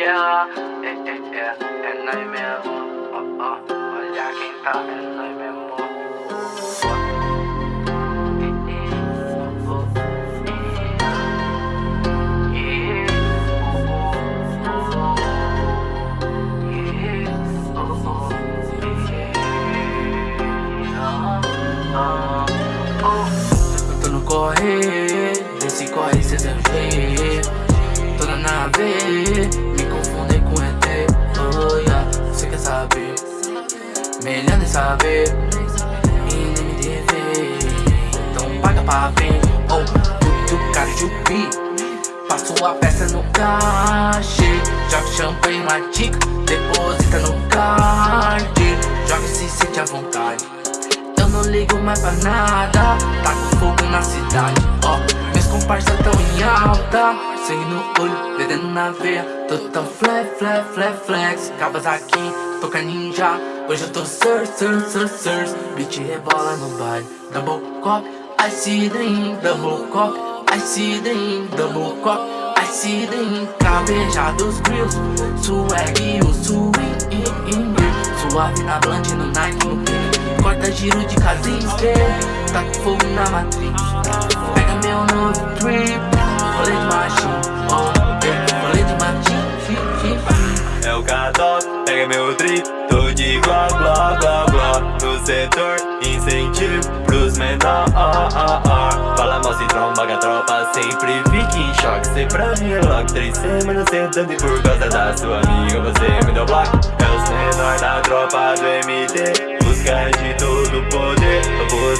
yeah. É, é, é, é nós mesmo. Oh, oh. Olha quem tá, é nós mesmo. Eu tô no correr, me confundi com ET Oh yeah, você quer saber? Melhor nem saber. E nem me dever Então paga pra ver. Oh, tudo caro de pi Passo a peça no caixa. Joga champanhe na tica Deposita no card. Joga se sente à vontade. Eu não ligo mais pra nada. Tá com fogo na cidade, ó oh, Meus comparsas tão em alta Sangue no olho, dedendo na veia. Tô tão flex, flex, flex, flex aqui, toca ninja. Hoje eu tô sur, sur, sur, sur. Beat rebola no baile. Double cop, I see Double cop, I see Double cop, I see dream Cabejados grills. Swag e o swing Suave na blunt, no Nike, no pin Corta giro de casinha Tá com fogo na matriz Pega meu novo trip Rolê de machinho. Rolê de machinho É o K-Top, pega meu trip Tô de gló, gló, gló, gló No setor, incentivo pros menor oh. Fala mal se tromba que a tropa sempre fica em choque Cê pra mim é logo Três semanas sentando e por causa da sua amiga Você me deu bloco É os menor da tropa do MD busca de todo poder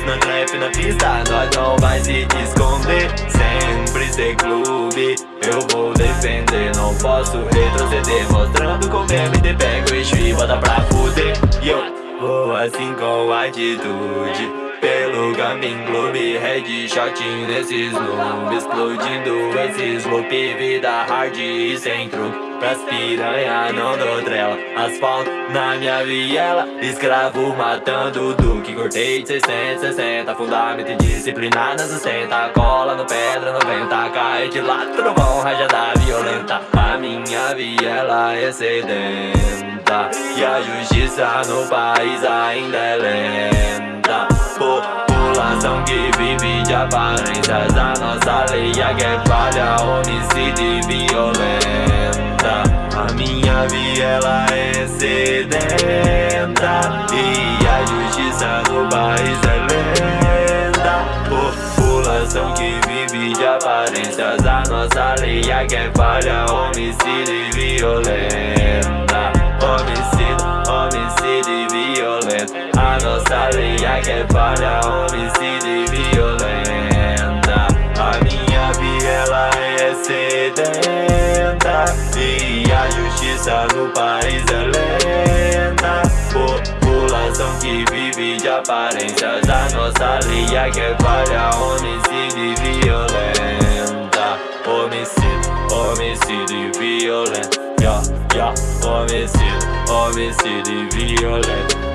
Na trap na pista, nós não vai se esconder. Sempre ser clube, eu vou defender. Não posso retroceder, mostrando como MD pega o eixo e bota pra fuder. Eu vou assim com atitude pelo Gamin Clube Headshot nesses noobs Explodindo esses loop Vida hard e sem truque Pras piranha não dou trela Asfalto na minha viela Escravo matando Duque. Cortei de 660 Fundamento disciplina na sustenta Cola no pedra 90 Cai de tudo bom Rajada violenta. A minha viela é sedenta E a justiça no país ainda é lenta vive de aparências A nossa lei é que é falha Homicídio e violência a minha viela é sedenta E a justiça no país é lenta. População que vive de aparências A nossa lei é que é falha Homicídio e violenta. Homicídio, homicídio e violenta. A nossa lei é que é falha Homicídio e violenta no país é lenta. População que vive de aparências A nossa é que falha Homicídio e violenta. Homicídio, homicídio e violenta. Yeah, yeah. Homicídio, homicídio e violenta